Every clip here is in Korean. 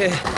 Okay.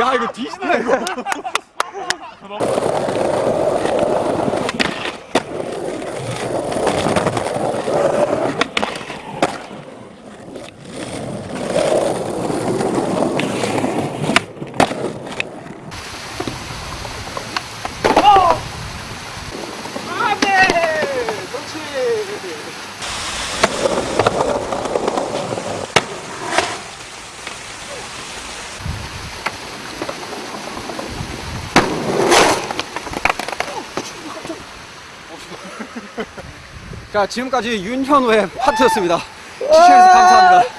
야 이거 뒤진다 이거 자 지금까지 윤현우의 파트였습니다. 시청해주셔서 감사합니다